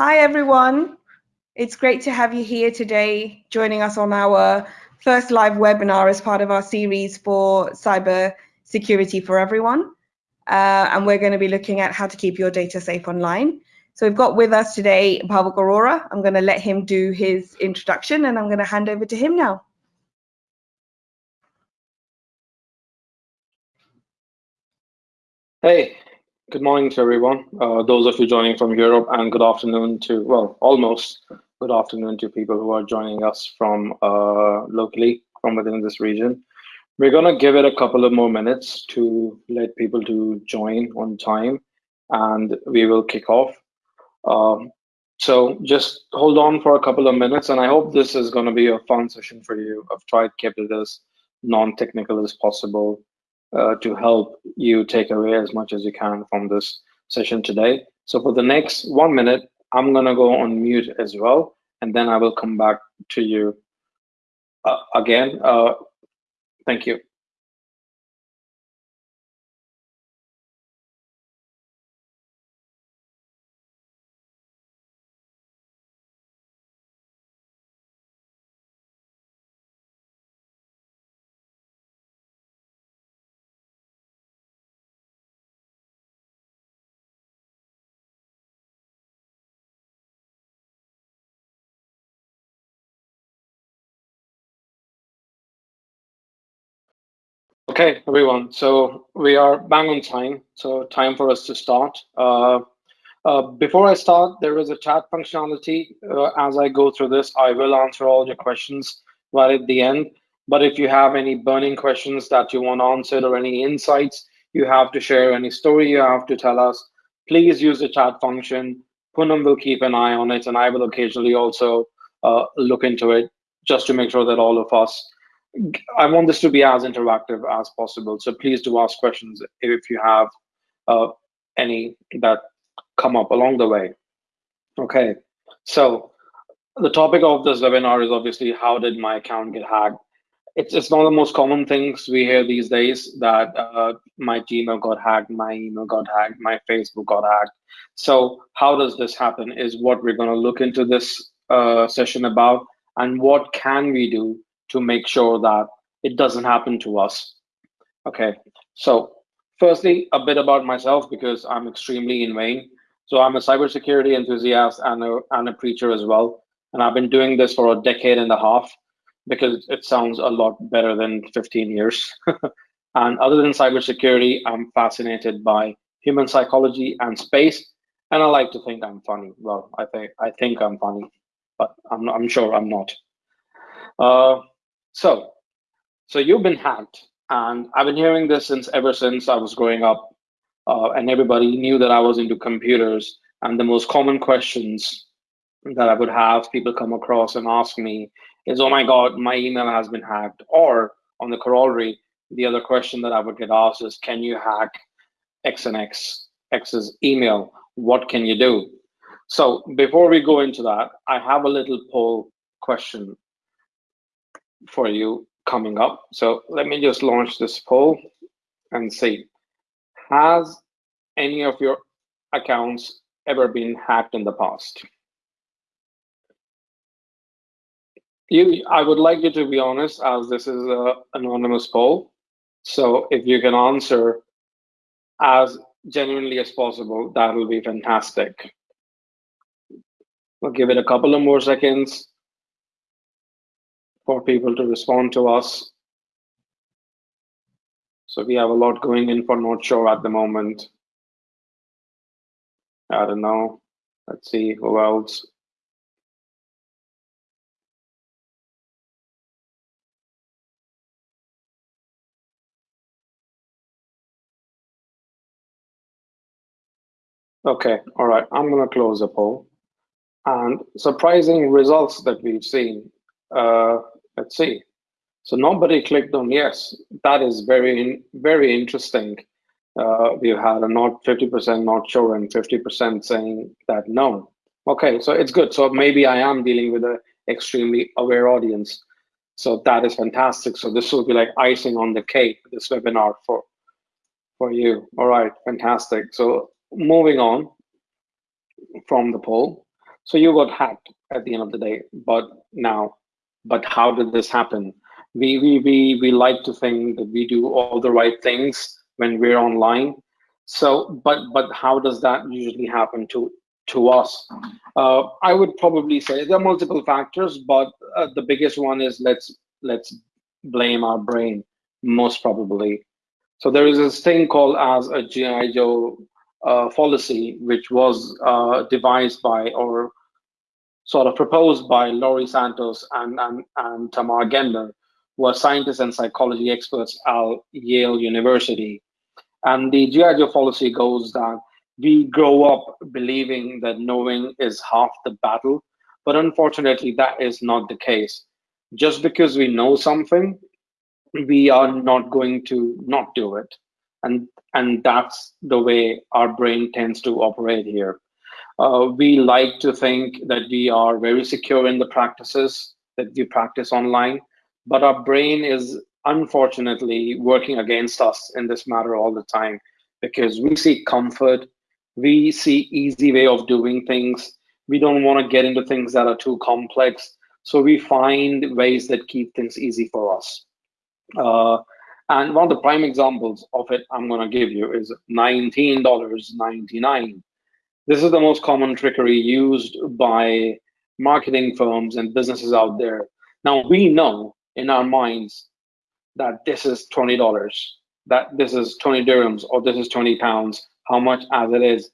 Hi, everyone. It's great to have you here today, joining us on our first live webinar as part of our series for cyber security for everyone. Uh, and we're going to be looking at how to keep your data safe online. So we've got with us today Bhavik Arora. I'm going to let him do his introduction and I'm going to hand over to him now. Hey, good morning to everyone. Uh, those of you joining from Europe and good afternoon to, well, almost good afternoon to people who are joining us from uh, locally from within this region. We're gonna give it a couple of more minutes to let people to join on time and we will kick off. Um, so just hold on for a couple of minutes, and I hope this is going to be a fun session for you. I've tried to keep it as non-technical as possible uh, to help you take away as much as you can from this session today. So for the next one minute, I'm going to go on mute as well, and then I will come back to you uh, again. Uh, thank you. Okay, everyone. So we are bang on time. So time for us to start. Uh, uh, before I start, there is a chat functionality. Uh, as I go through this, I will answer all your questions right at the end. But if you have any burning questions that you want answered or any insights you have to share, any story you have to tell us, please use the chat function. Punam will keep an eye on it, and I will occasionally also uh, look into it just to make sure that all of us I want this to be as interactive as possible. So please do ask questions if you have uh, any that come up along the way. Okay, so the topic of this webinar is obviously how did my account get hacked? It's, it's one of the most common things we hear these days that uh, my Gmail got hacked, my email got hacked, my Facebook got hacked. So how does this happen is what we're going to look into this uh, session about and what can we do to make sure that it doesn't happen to us. Okay, so firstly, a bit about myself because I'm extremely in vain. So I'm a cybersecurity enthusiast and a, and a preacher as well. And I've been doing this for a decade and a half because it sounds a lot better than 15 years. and other than cybersecurity, I'm fascinated by human psychology and space. And I like to think I'm funny. Well, I think I think I'm funny, but I'm, I'm sure I'm not. Uh, so, so you've been hacked, and I've been hearing this since ever since I was growing up, uh, and everybody knew that I was into computers. And the most common questions that I would have people come across and ask me is, "Oh my God, my email has been hacked," or on the corollary, the other question that I would get asked is, "Can you hack X and X X's email? What can you do?" So before we go into that, I have a little poll question for you coming up. So let me just launch this poll and see. Has any of your accounts ever been hacked in the past? You, I would like you to be honest, as this is an anonymous poll. So if you can answer as genuinely as possible, that will be fantastic. We'll give it a couple of more seconds for people to respond to us. So we have a lot going in for not sure at the moment. I don't know. Let's see who else. Okay, all right, I'm gonna close the poll. And surprising results that we've seen. Uh, Let's see. So nobody clicked on yes. That is very, very interesting. Uh, we've had a not 50% not sure and 50% saying that no. Okay, so it's good. So maybe I am dealing with an extremely aware audience. So that is fantastic. So this will be like icing on the cake, this webinar for, for you. All right, fantastic. So moving on from the poll. So you got hacked at the end of the day. But now, but how did this happen? We we we we like to think that we do all the right things when we're online. So, but but how does that usually happen to to us? Uh, I would probably say there are multiple factors, but uh, the biggest one is let's let's blame our brain most probably. So there is this thing called as a GI Joe uh, fallacy, which was uh, devised by or sort of proposed by Laurie Santos and, and, and Tamar Gendler, who are scientists and psychology experts at Yale University. And the GI Joe fallacy goes that we grow up believing that knowing is half the battle, but unfortunately, that is not the case. Just because we know something we are not going to not do it and and that's the way our brain tends to operate here we like to think that we are very secure in the practices that we practice online but our brain is unfortunately working against us in this matter all the time because we seek comfort we see easy way of doing things we don't want to get into things that are too complex so we find ways that keep things easy for us uh, and one of the prime examples of it I'm going to give you is $19.99. This is the most common trickery used by marketing firms and businesses out there. Now, we know in our minds that this is $20, that this is 20 dirhams, or this is 20 pounds, how much as it is.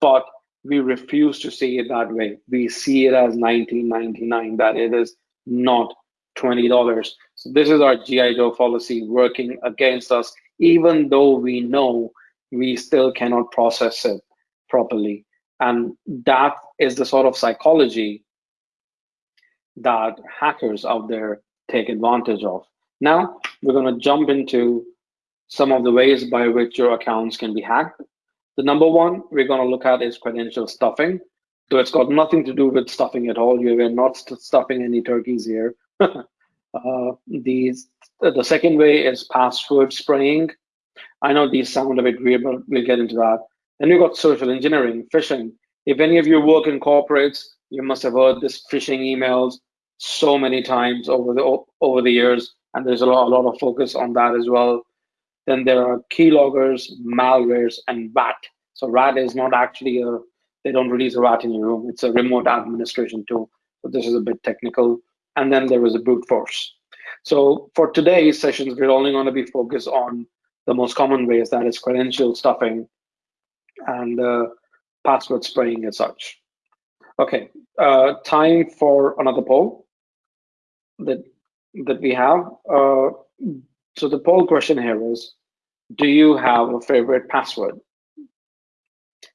But we refuse to see it that way. We see it as 19.99, that it is not $20. So this is our GI Joe fallacy working against us, even though we know we still cannot process it properly. And that is the sort of psychology that hackers out there take advantage of. Now, we're going to jump into some of the ways by which your accounts can be hacked. The number one we're going to look at is credential stuffing. So it's got nothing to do with stuffing at all. You're not stuffing any turkeys here. uh, these, the second way is password spraying. I know these sound a bit weird, but we'll get into that. Then you've got social engineering, phishing. If any of you work in corporates, you must have heard this phishing emails so many times over the over the years, and there's a lot, a lot of focus on that as well. Then there are keyloggers, malwares, and RAT. So RAT is not actually a they don't release a RAT in your room. It's a remote administration tool. So this is a bit technical and then there was a brute force. So for today's sessions, we're only going to be focused on the most common ways, that is credential stuffing and uh, password spraying as such. Okay, uh, time for another poll that that we have. Uh, so the poll question here is, do you have a favorite password?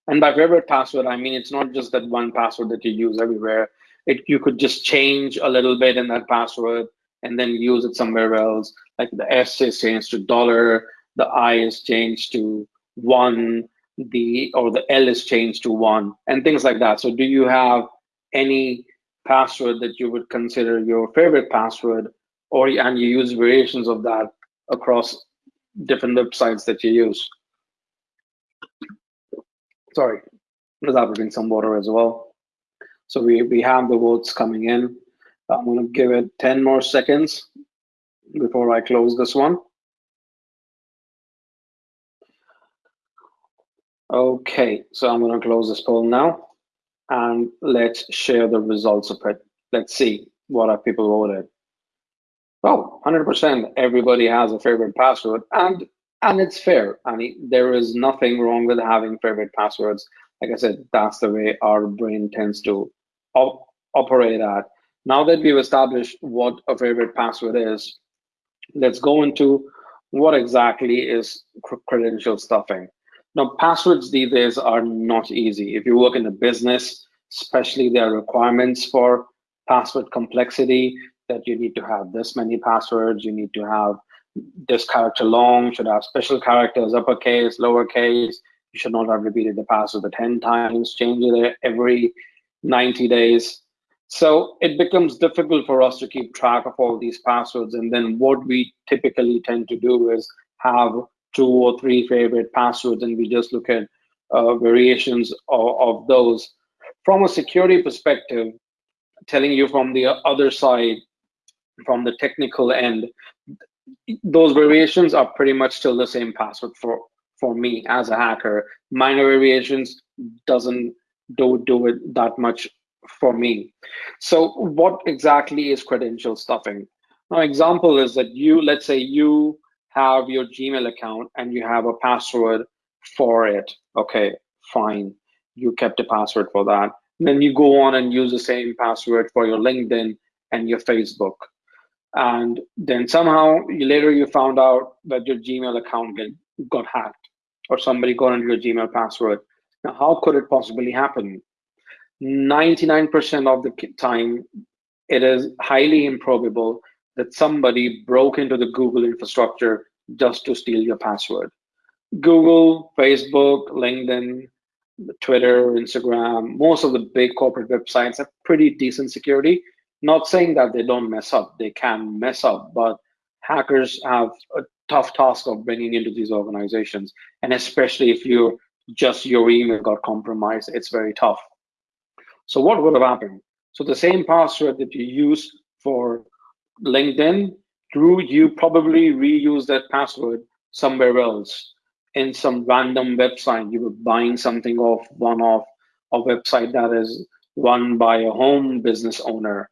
And by favorite password, I mean it's not just that one password that you use everywhere it you could just change a little bit in that password and then use it somewhere else. Like the S is changed to dollar, the I is changed to one, the or the L is changed to one, and things like that. So do you have any password that you would consider your favorite password, or and you use variations of that across different websites that you use? Sorry, without drinking some water as well. So we, we have the votes coming in. I'm to give it 10 more seconds before I close this one. Okay, so I'm going to close this poll now and let's share the results of it. Let's see what our people voted. Well, 100% everybody has a favorite password and and it's fair. I mean, there is nothing wrong with having favorite passwords. Like I said, that's the way our brain tends to op operate at. Now that we've established what a favorite password is, let's go into what exactly is credential stuffing. Now, passwords these days are not easy. If you work in a business, especially there are requirements for password complexity that you need to have this many passwords, you need to have this character long, should have special characters, uppercase, lowercase, you should not have repeated the password 10 times, change it every 90 days. So it becomes difficult for us to keep track of all these passwords. And then what we typically tend to do is have two or three favorite passwords and we just look at uh, variations of, of, those. from a security perspective, telling you from the other side, from the technical end, those variations are pretty much still the same password for for me as a hacker. Minor variations doesn't do do it that much for me. So what exactly is credential stuffing? An example is that you, let's say you have your Gmail account and you have a password for it. Okay, fine. You kept a password for that. then you go on and use the same password for your LinkedIn and your Facebook. And then somehow later you found out that your Gmail account got hacked or somebody got into your Gmail password. Now, how could it possibly happen? 99% of the time, it is highly improbable that somebody broke into the Google infrastructure just to steal your password. Google, Facebook, LinkedIn, Twitter, Instagram, most of the big corporate websites have pretty decent security. Not saying that they don't mess up, they can mess up, but hackers have a tough task of bringing into these organizations. And especially if you just your email got compromised, it's very tough. So what would have happened? So the same password that you use for LinkedIn, Drew, you probably reuse that password somewhere else in some random website. You were buying something off one of a website that is run by a home business owner.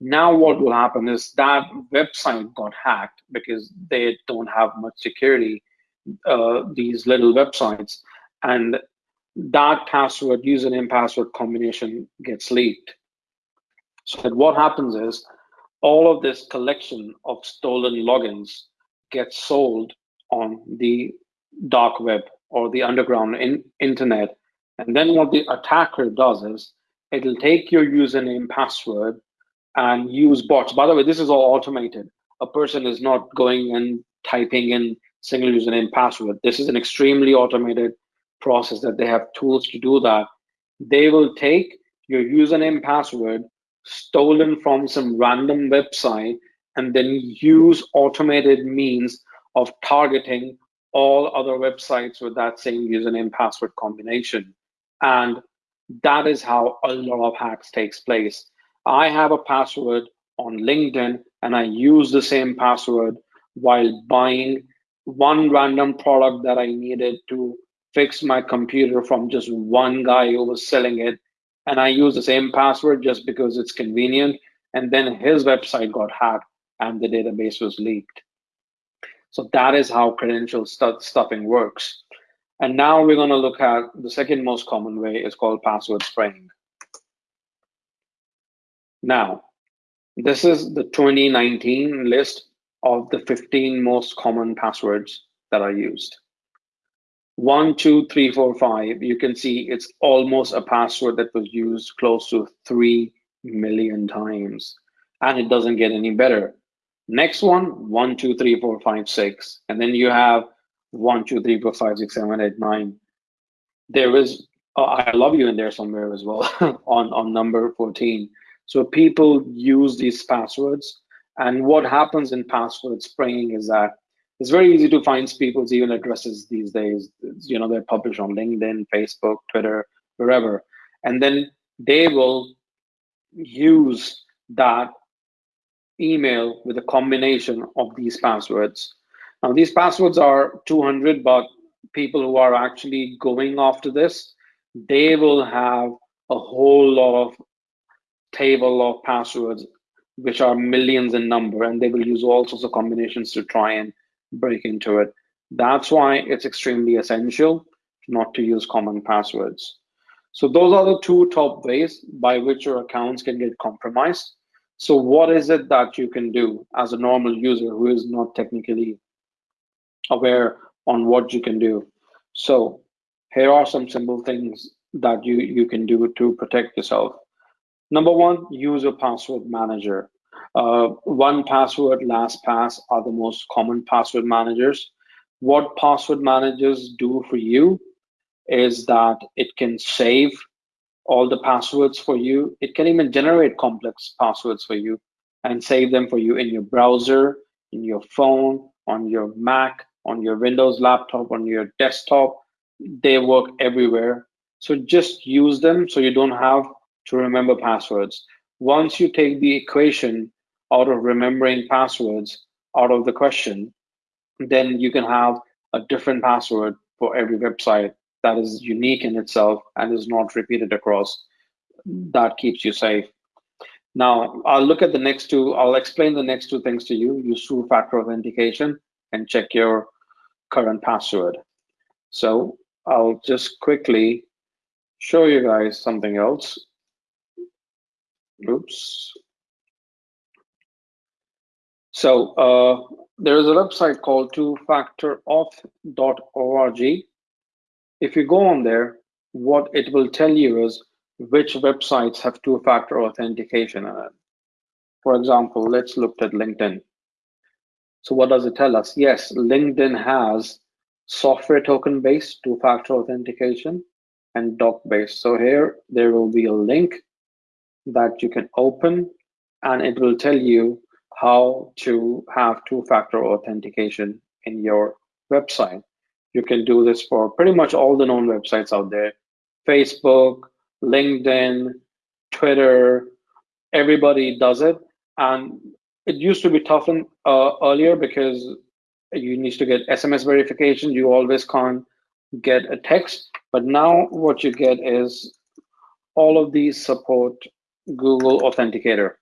Now what will happen is that website got hacked because they don't have much security, uh, these little websites. And that password, username password combination gets leaked. So what happens is all of this collection of stolen logins gets sold on the dark web or the underground in, internet. And then what the attacker does is it'll take your username password and use bots. By the way, this is all automated. A person is not going and typing in single username password. This is an extremely automated process that they have tools to do that. They will take your username password stolen from some random website and then use automated means of targeting all other websites with that same username password combination. And that is how a lot of hacks takes place. I have a password on LinkedIn and I use the same password while buying one random product that I needed to fix my computer from just one guy who was selling it and I use the same password just because it's convenient. And then his website got hacked and the database was leaked. So that is how credential stu stuffing works. And now we're going to look at the second most common way is called password spraying. Now, this is the 2019 list of the 15 most common passwords that are used one, two, three, four, five, you can see it's almost a password that was used close to 3 million times. And it doesn't get any better. Next one, one, two, three, four, five, six. And then you have one, two, three, four, five, six, seven, eight, nine. There is, uh, I love you in there somewhere as well on, on number 14. So people use these passwords. And what happens in password spraying is that it's very easy to find people's email addresses these days. You know, they're published on LinkedIn, Facebook, Twitter, wherever. And then they will use that email with a combination of these passwords. Now, these passwords are 200, but people who are actually going after this, they will have a whole lot of table of passwords, which are millions in number, and they will use all sorts of combinations to try and break into it. That's why it's extremely essential not to use common passwords. So those are the two top ways by which your accounts can get compromised. So what is it that you can do as a normal user who is not technically aware on what you can do? So here are some simple things that you, you can do to protect yourself. Number one, use a password manager. Uh, 1Password, LastPass are the most common password managers. What password managers do for you is that it can save all the passwords for you. It can even generate complex passwords for you and save them for you in your browser, in your phone, on your Mac, on your Windows laptop, on your desktop. They work everywhere. So just use them so you don't have to remember passwords. Once you take the equation out of remembering passwords out of the question, then you can have a different password for every website that is unique in itself and is not repeated across. That keeps you safe. Now, I'll look at the next two. I'll explain the next two things to you. Use two-factor authentication and check your current password. So I'll just quickly show you guys something else. Oops. So uh, there is a website called twofactorauth.org. If you go on there, what it will tell you is which websites have two-factor authentication in it. For example, let's look at LinkedIn. So what does it tell us? Yes, LinkedIn has software token based two-factor authentication and doc based. So here there will be a link that you can open and it will tell you how to have two-factor authentication in your website. You can do this for pretty much all the known websites out there. Facebook, LinkedIn, Twitter, everybody does it. And it used to be tough in, uh, earlier because you need to get SMS verification. You always can't get a text. But now what you get is all of these support Google Authenticator.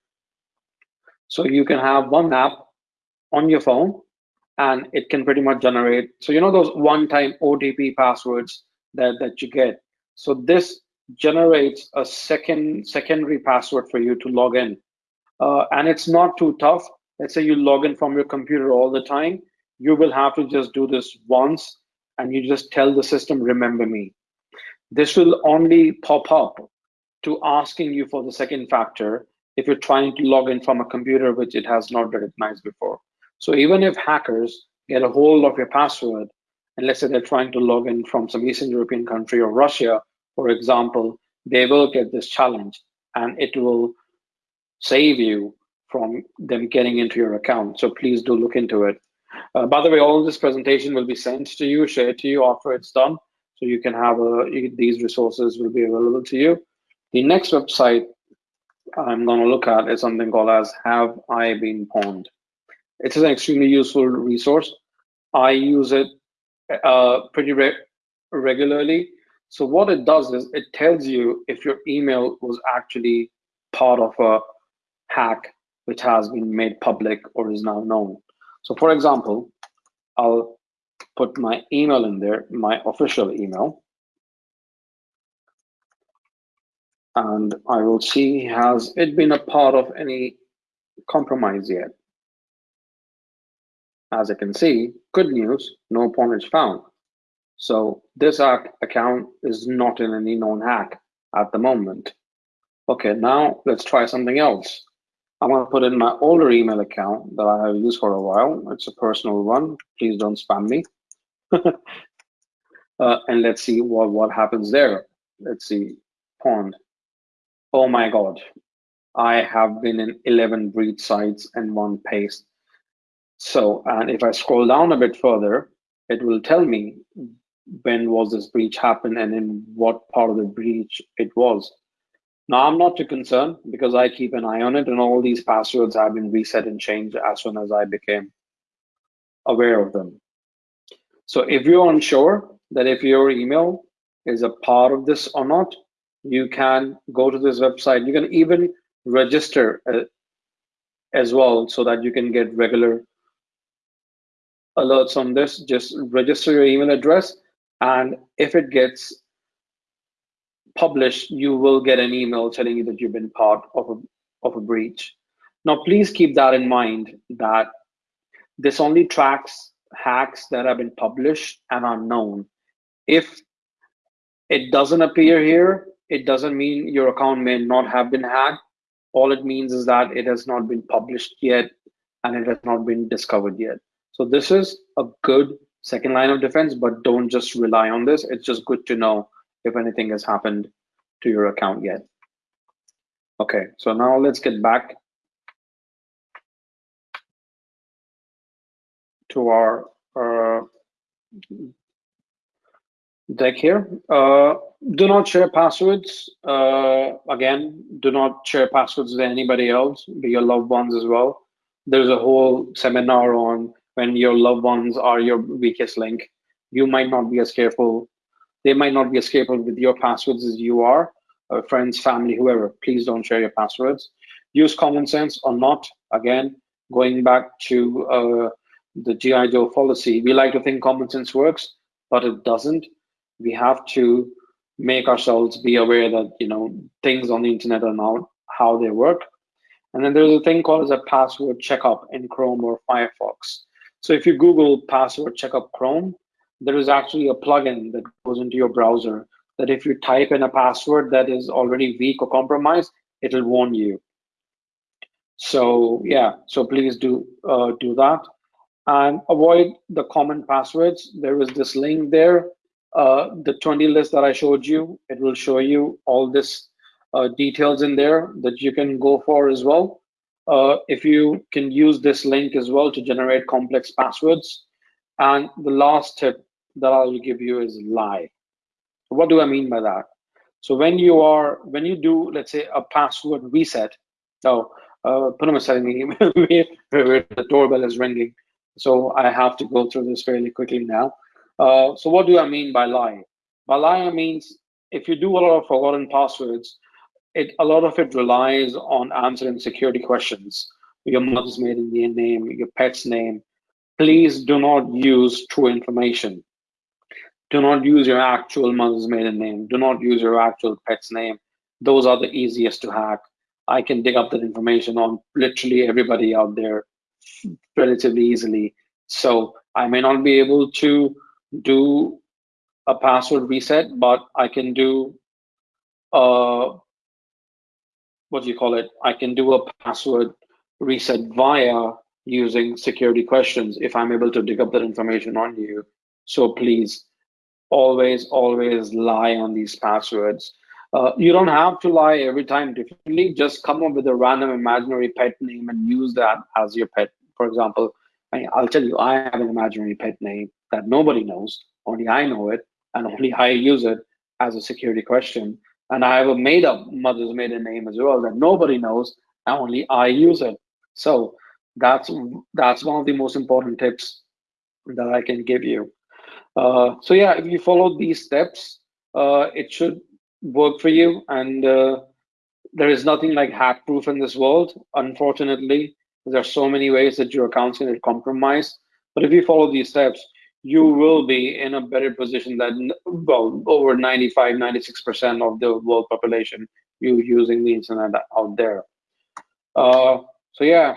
So you can have one app on your phone and it can pretty much generate. So you know those one-time OTP passwords that, that you get. So this generates a second secondary password for you to log in. Uh, and it's not too tough. Let's say you log in from your computer all the time. You will have to just do this once and you just tell the system, remember me. This will only pop up to asking you for the second factor if you're trying to log in from a computer which it has not recognized before. So even if hackers get a hold of your password, and let's say they're trying to log in from some Eastern European country or Russia, for example, they will get this challenge and it will save you from them getting into your account. So please do look into it. Uh, by the way, all this presentation will be sent to you, shared to you after it's done. So you can have a, you, these resources will be available to you. The next website I'm going to look at is something called as Have I Been Pwned? It is an extremely useful resource. I use it uh, pretty re regularly. So what it does is it tells you if your email was actually part of a hack which has been made public or is now known. So for example, I'll put my email in there, my official email. And I will see, has it been a part of any compromise yet? As you can see, good news, no pwnage found. So this account is not in any known hack at the moment. Okay, now let's try something else. I'm to put in my older email account that I have used for a while. It's a personal one. Please don't spam me. uh, and let's see what, what happens there. Let's see, pwned. Oh my God. I have been in 11 breach sites and one paste. So, and if I scroll down a bit further, it will tell me when was this breach happen and in what part of the breach it was. Now I'm not too concerned because I keep an eye on it and all these passwords have been reset and changed as soon as I became aware of them. So if you're unsure that if your email is a part of this or not, you can go to this website. You can even register uh, as well so that you can get regular alerts on this. Just register your email address and if it gets published, you will get an email telling you that you've been part of a, of a breach. Now, please keep that in mind that this only tracks hacks that have been published and are known. If it doesn't appear here, it doesn't mean your account may not have been hacked. All it means is that it has not been published yet and it has not been discovered yet. So this is a good second line of defense, but don't just rely on this. It's just good to know if anything has happened to your account yet. Okay, so now let's get back to our uh, deck here. Uh, do not share passwords. Uh, again, do not share passwords with anybody else, be your loved ones as well. There's a whole seminar on when your loved ones are your weakest link. You might not be as careful. They might not be as careful with your passwords as you are. Uh, friends, family, whoever. Please don't share your passwords. Use common sense or not. Again, going back to uh, the GI Joe fallacy, we like to think common sense works, but it doesn't we have to make ourselves be aware that you know things on the internet are not how they work. And then there's a thing called as a password checkup in chrome or firefox. So if you google password checkup chrome there is actually a plugin that goes into your browser that if you type in a password that is already weak or compromised it'll warn you. So yeah so please do uh, do that. And avoid the common passwords. There is this link there uh, the 20 list that I showed you, it will show you all this uh, details in there that you can go for as well. Uh, if you can use this link as well to generate complex passwords. And the last tip that I'll give you is lie. What do I mean by that? So when you are, when you do, let's say a password reset, so uh, Punam is the doorbell is ringing. So I have to go through this fairly quickly now. Uh, so what do I mean by lie? By lie, means if you do a lot of forgotten passwords, it a lot of it relies on answering security questions. Your mother's maiden name, your pet's name. Please do not use true information. Do not use your actual mother's maiden name. Do not use your actual pet's name. Those are the easiest to hack. I can dig up that information on literally everybody out there relatively easily. So I may not be able to do a password reset, but I can do uh, what do you call it? I can do a password reset via using security questions if I'm able to dig up that information on you. So please always, always lie on these passwords. Uh, you don't have to lie every time differently. Just come up with a random imaginary pet name and use that as your pet. For example, I'll tell you, I have an imaginary pet name that nobody knows. Only I know it, and only I use it as a security question. And I have a made up mother's maiden name as well that nobody knows, and only I use it. So that's that's one of the most important tips that I can give you. Uh, so yeah, if you follow these steps, uh, it should work for you. And uh, there is nothing like hack proof in this world. Unfortunately, there are so many ways that your accounts can get compromised. But if you follow these steps, you will be in a better position than well over 95 96% of the world population you using the internet out there. Uh, so yeah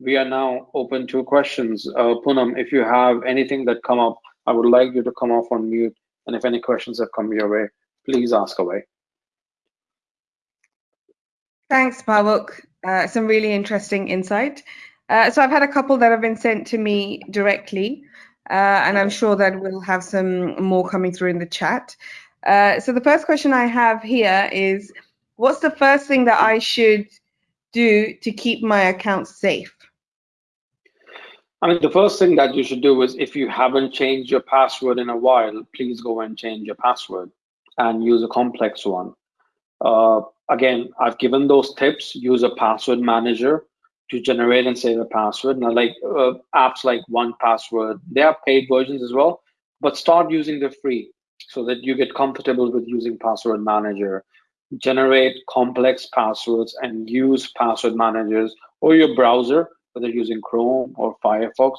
we are now open to questions. Uh, punam if you have anything that come up i would like you to come off on mute and if any questions have come your way please ask away. Thanks Bhavik. Uh, some really interesting insight. Uh, so i've had a couple that have been sent to me directly uh, and I'm sure that we'll have some more coming through in the chat. Uh, so the first question I have here is, what's the first thing that I should do to keep my account safe? I mean, the first thing that you should do is if you haven't changed your password in a while, please go and change your password and use a complex one. Uh, again, I've given those tips. Use a password manager to generate and save a password. Now, like uh, apps like 1Password, they have paid versions as well, but start using the free so that you get comfortable with using Password Manager. Generate complex passwords and use password managers or your browser, whether using Chrome or Firefox,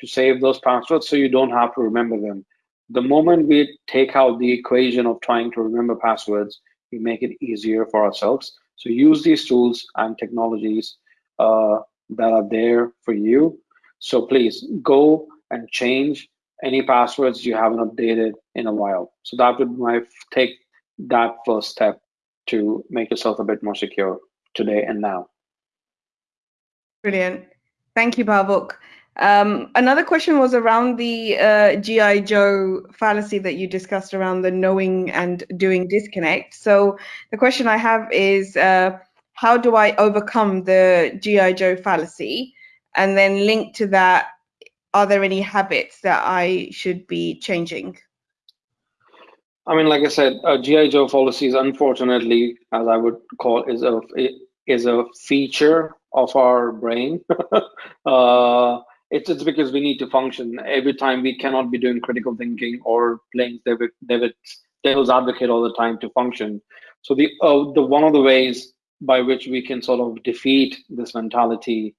to save those passwords so you don't have to remember them. The moment we take out the equation of trying to remember passwords, we make it easier for ourselves. So use these tools and technologies uh, that are there for you. So please go and change any passwords you haven't updated in a while. So that would my take that first step to make yourself a bit more secure today and now. Brilliant. Thank you, Bhavik. Um, another question was around the uh, GI Joe fallacy that you discussed around the knowing and doing disconnect. So the question I have is, uh, how do I overcome the GI Joe fallacy? And then link to that, are there any habits that I should be changing? I mean, like I said, uh, GI Joe fallacy is unfortunately, as I would call, is a is a feature of our brain. uh, it's it's because we need to function every time. We cannot be doing critical thinking or playing David, David's devil's advocate all the time to function. So the uh, the one of the ways by which we can sort of defeat this mentality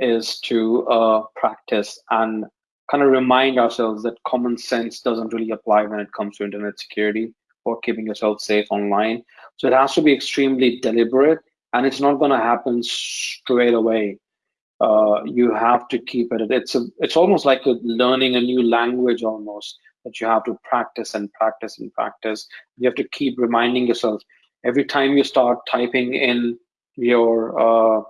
is to uh, practice and kind of remind ourselves that common sense doesn't really apply when it comes to internet security or keeping yourself safe online. So it has to be extremely deliberate and it's not going to happen straight away. Uh, you have to keep it. It's a, it's almost like a, learning a new language almost that you have to practice and practice and practice. You have to keep reminding yourself every time you start typing in your uh,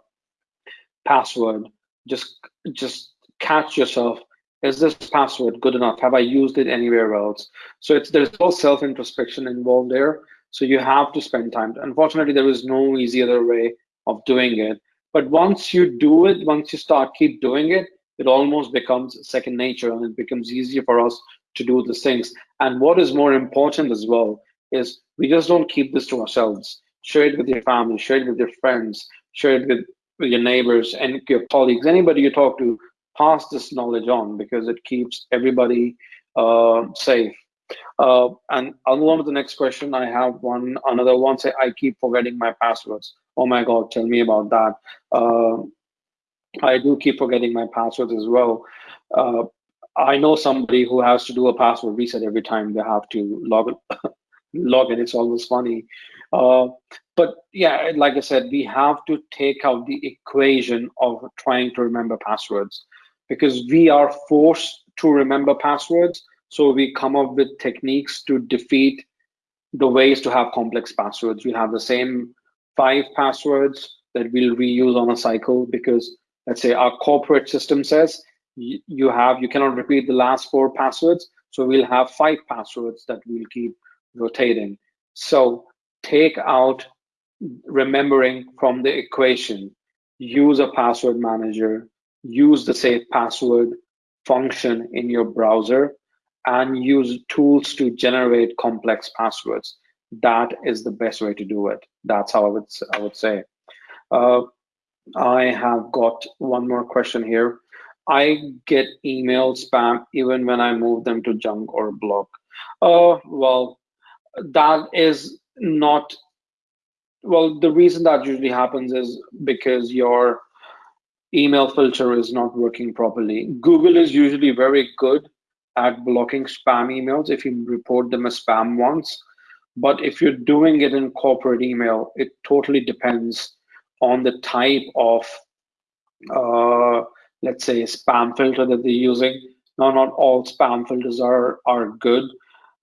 password, just just catch yourself is this password good enough? Have I used it anywhere else? So it's there's no self-introspection involved there. So you have to spend time. Unfortunately, there is no easy other way of doing it. But once you do it, once you start keep doing it, it almost becomes second nature and it becomes easier for us to do the things. And what is more important as well is we just don't keep this to ourselves. Share it with your family, share it with your friends, share it with, with your neighbors and your colleagues, anybody you talk to, pass this knowledge on because it keeps everybody uh, safe. Uh, and I'll move on to the next question. I have one, another one. Say, I keep forgetting my passwords. Oh my God, tell me about that. Uh, I do keep forgetting my passwords as well. Uh, I know somebody who has to do a password reset every time they have to log log in. It's always funny. Uh, but yeah, like I said, we have to take out the equation of trying to remember passwords because we are forced to remember passwords. So we come up with techniques to defeat the ways to have complex passwords. We have the same five passwords that we'll reuse on a cycle because let's say our corporate system says you have you cannot repeat the last four passwords. So we'll have five passwords that we'll keep rotating. So take out remembering from the equation. Use a password manager use the safe password function in your browser and use tools to generate complex passwords. That is the best way to do it. That's how I would I would say. Uh, I have got one more question here. I get email spam even when I move them to junk or block. Uh, well, that is not. Well, the reason that usually happens is because your email filter is not working properly. Google is usually very good at blocking spam emails if you report them as spam once. But if you're doing it in corporate email, it totally depends on the type of, uh, let's say, spam filter that they're using. Now, not all spam filters are, are good.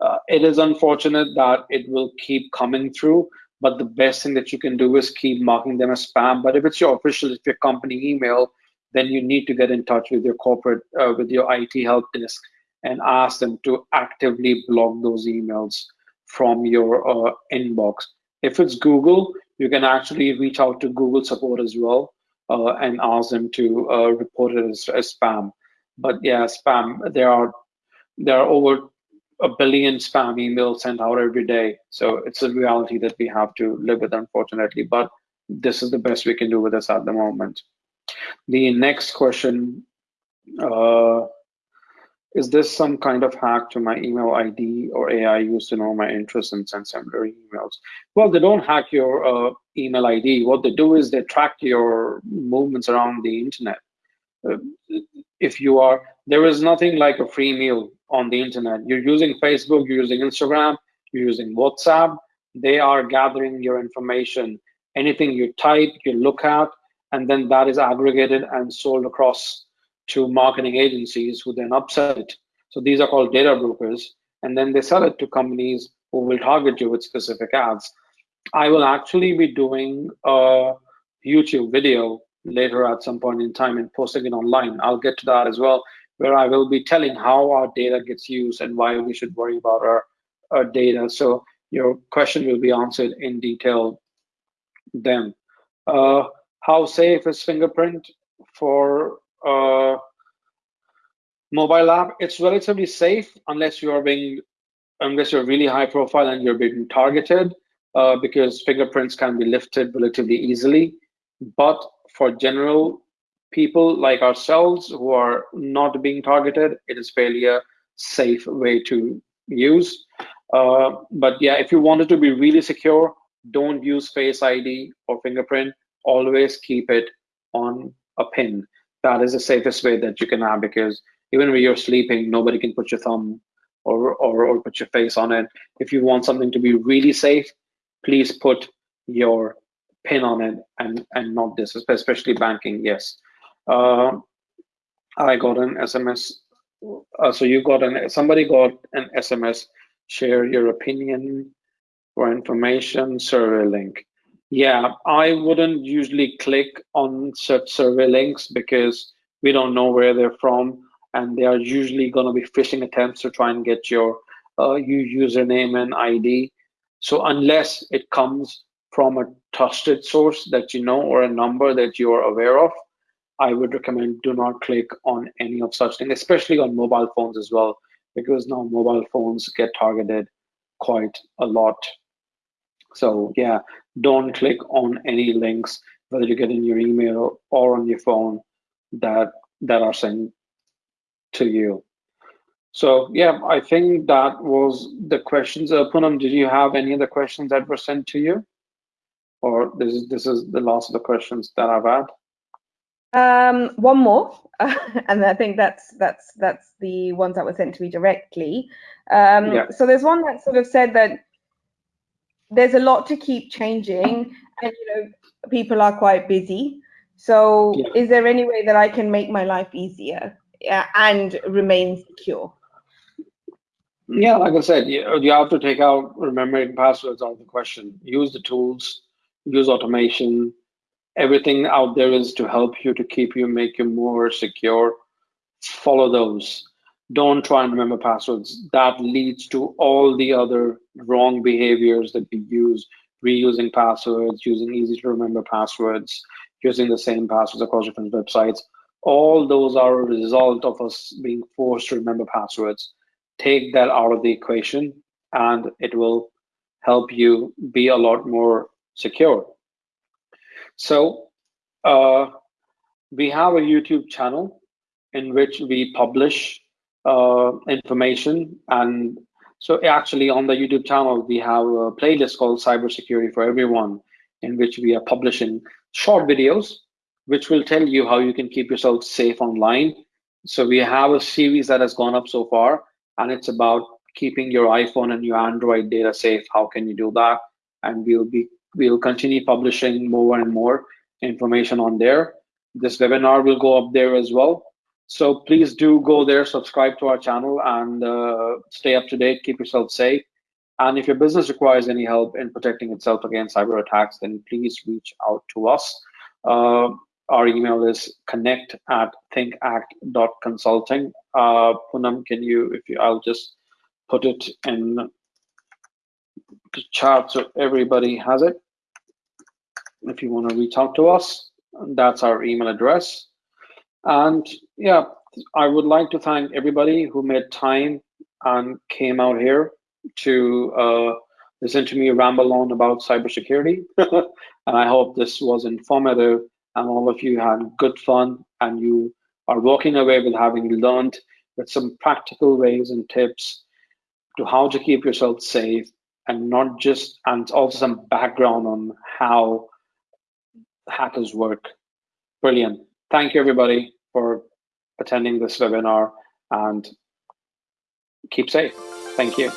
Uh, it is unfortunate that it will keep coming through, but the best thing that you can do is keep marking them as spam. But if it's your official, if your company email, then you need to get in touch with your corporate, uh, with your IT help desk and ask them to actively block those emails from your uh, inbox. If it's Google, you can actually reach out to Google support as well uh, and ask them to uh, report it as, as spam. But yeah, spam, there are there are over a billion spam emails sent out every day. So it's a reality that we have to live with, unfortunately. But this is the best we can do with this at the moment. The next question uh, is this some kind of hack to my email ID or AI used to know my interests and send similar emails? Well, they don't hack your uh, email ID. What they do is they track your movements around the internet. Uh, if you are, there is nothing like a free meal on the internet. You're using Facebook, you're using Instagram, you're using WhatsApp. They are gathering your information. Anything you type, you look at, and then that is aggregated and sold across to marketing agencies who then upsell it. So these are called data brokers, and then they sell it to companies who will target you with specific ads. I will actually be doing a YouTube video later at some point in time and posting it online. I'll get to that as well where I will be telling how our data gets used and why we should worry about our, our data. So your question will be answered in detail then. Uh, how safe is fingerprint for uh, mobile app? It's relatively safe unless you are being unless you're really high profile and you're being targeted, uh, because fingerprints can be lifted relatively easily. But for general people like ourselves who are not being targeted, it is fairly a safe way to use. Uh, but yeah, if you want it to be really secure, don't use Face ID or fingerprint. Always keep it on a pin. That is the safest way that you can have because even when you're sleeping, nobody can put your thumb or, or, or put your face on it. If you want something to be really safe, please put your pin on it and, and not this, especially banking, yes. Uh, I got an SMS. Uh, so you got an, somebody got an SMS, share your opinion for information survey link. Yeah, I wouldn't usually click on such survey links because we don't know where they're from and they are usually going to be phishing attempts to try and get your uh, username and ID. So unless it comes from a trusted source that you know or a number that you are aware of, I would recommend do not click on any of such things, especially on mobile phones as well, because now mobile phones get targeted quite a lot. So yeah, don't click on any links, whether you get in your email or on your phone that that are sent to you. So yeah, I think that was the questions. Uh, did you have any other questions that were sent to you? Or this is this is the last of the questions that I've had. Um, one more, and I think that's that's that's the ones that were sent to me directly. Um, yeah. So there's one that sort of said that there's a lot to keep changing, and you know people are quite busy. So yeah. is there any way that I can make my life easier and remain secure? Yeah, like I said, you, you have to take out remembering passwords out of the question. Use the tools, use automation, everything out there is to help you to keep you make you more secure. Follow those. Don't try and remember passwords. That leads to all the other wrong behaviors that we use. Reusing passwords using easy to remember passwords using the same passwords across different websites. All those are a result of us being forced to remember passwords. Take that out of the equation and it will help you be a lot more secure so uh, we have a YouTube channel in which we publish uh, information. And so actually on the YouTube channel, we have a playlist called Cybersecurity for Everyone, in which we are publishing short videos, which will tell you how you can keep yourself safe online. So we have a series that has gone up so far, and it's about keeping your iPhone and your Android data safe. How can you do that? And we'll be we'll continue publishing more and more information on there. This webinar will go up there as well. So please do go there, subscribe to our channel and uh, stay up to date, keep yourself safe. And if your business requires any help in protecting itself against cyber attacks, then please reach out to us. Uh, our email is connect at thinkact.consulting. Uh, Poonam, can you, if you, I'll just put it in the chat so everybody has it if you want to reach out to us. That's our email address. And yeah, I would like to thank everybody who made time and came out here to uh, listen to me ramble on about cybersecurity. and I hope this was informative and all of you had good fun and you are walking away with having learned with some practical ways and tips to how to keep yourself safe and not just and also some background on how hackers work. Brilliant. Thank you, everybody, for attending this webinar and keep safe. Thank you.